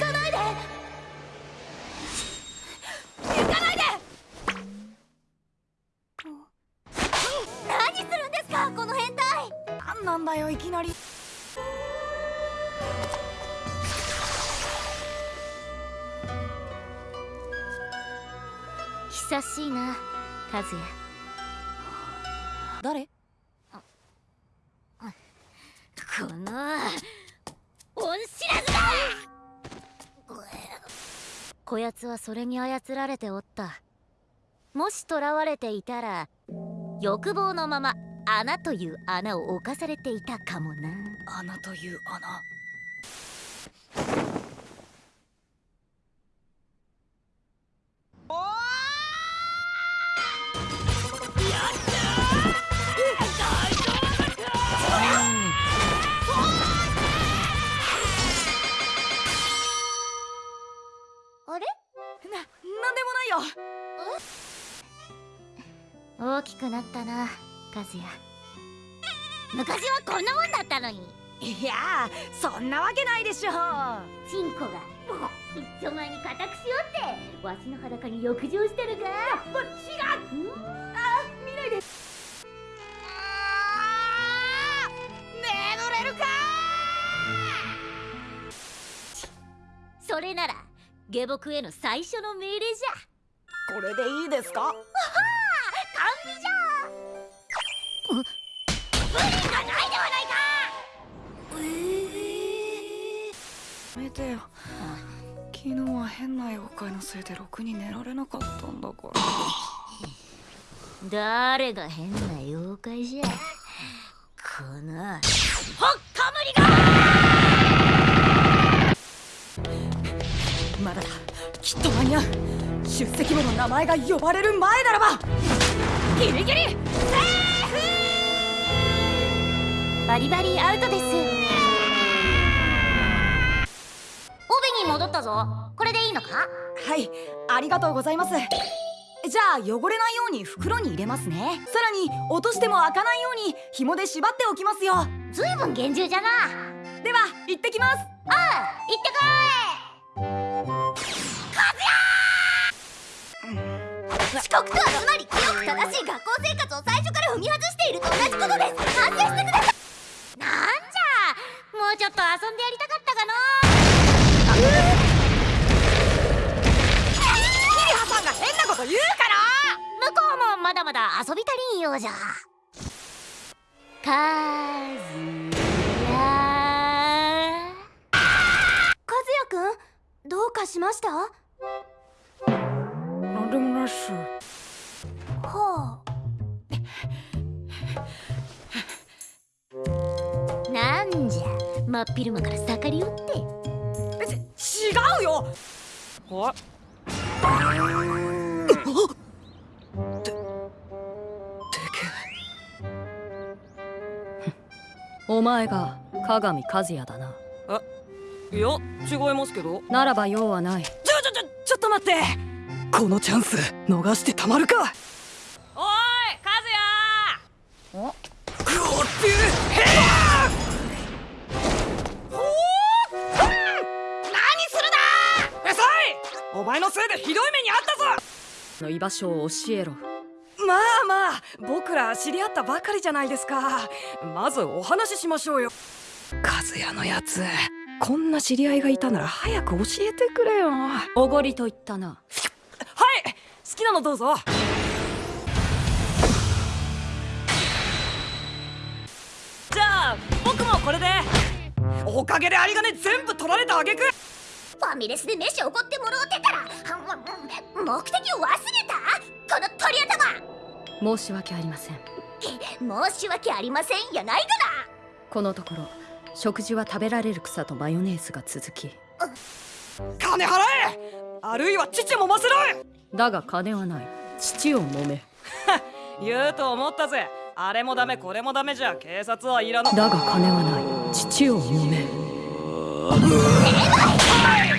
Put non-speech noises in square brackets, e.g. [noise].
かないで。行かないで。何するんですかこの変態。何なんだよいきなり。久しいな和也。誰？この恩知らずだこやつはそれに操られておった。もし囚われていたら欲望のまま穴という穴を侵されていたかもな。穴という穴。大きくなったな和也。昔はこんなもんだったのに。いやそんなわけないでしょチンコが一丁前に固くしよってわしの裸に浴場してるがもう違う。あ見ないで。眠れるかそれなら下僕への最初の命令じゃこれでいいですか？完備じゃ無理がないではないか。やめてよ。昨日は変な妖怪のせいでろくに寝られなかったんだから。誰が変な妖怪じゃ。このほっかむりがまだだ。きっと間に合う。出席簿の名前が呼ばれる前ならば。ギリギリ。セーバリバリアウトです。帯に戻ったぞ。これでいいのか？フはい。ありがとうございます。じゃあ汚れないように袋に入れますね。さらに落としても開かないように紐で縛っておきますよ。ずいぶん厳重じゃな。では行ってきます。行ってこいしい学校生活を最初から踏み外していると同じことです。反省してください。なんじゃ。もうちょっと遊んでやりたかったかな。キリハさんが変なこと言うから。向こうもまだまだ遊び足りんようじゃ。かずやくんどうかしました？なんでもないっすはなんじゃ真っ昼間から盛り寄って。あち違うよ。はお前が鏡和也だな。いや違いますけど。ならば用はない。ちょちょちょちょっと待って。このチャンス逃してたまるかおい和也こってへほー何するなうさいお前のせいでひどい目にあったぞの居場所を教えろまあまあ僕ら知り合ったばかりじゃないですかまずお話ししましょうよ和也のやつこんな知り合いがいたなら早く教えてくれよおごりと言ったなはい好きなのどうぞ僕もこれで。おかげで有り金全部取られたあげく。ファミレスで飯おごってもろうてたら目的を忘れた？この鳥頭！申し訳ありません。申し訳ありませんやないかこのところ食事は食べられる草とマヨネーズが続き。金払え！あるいは父もませろだが金はない。父を揉め。[laughs] 言うと思ったぜあれもダメこれもダメじゃ警察はいらないだが金はない。父を揉め。な [laughs]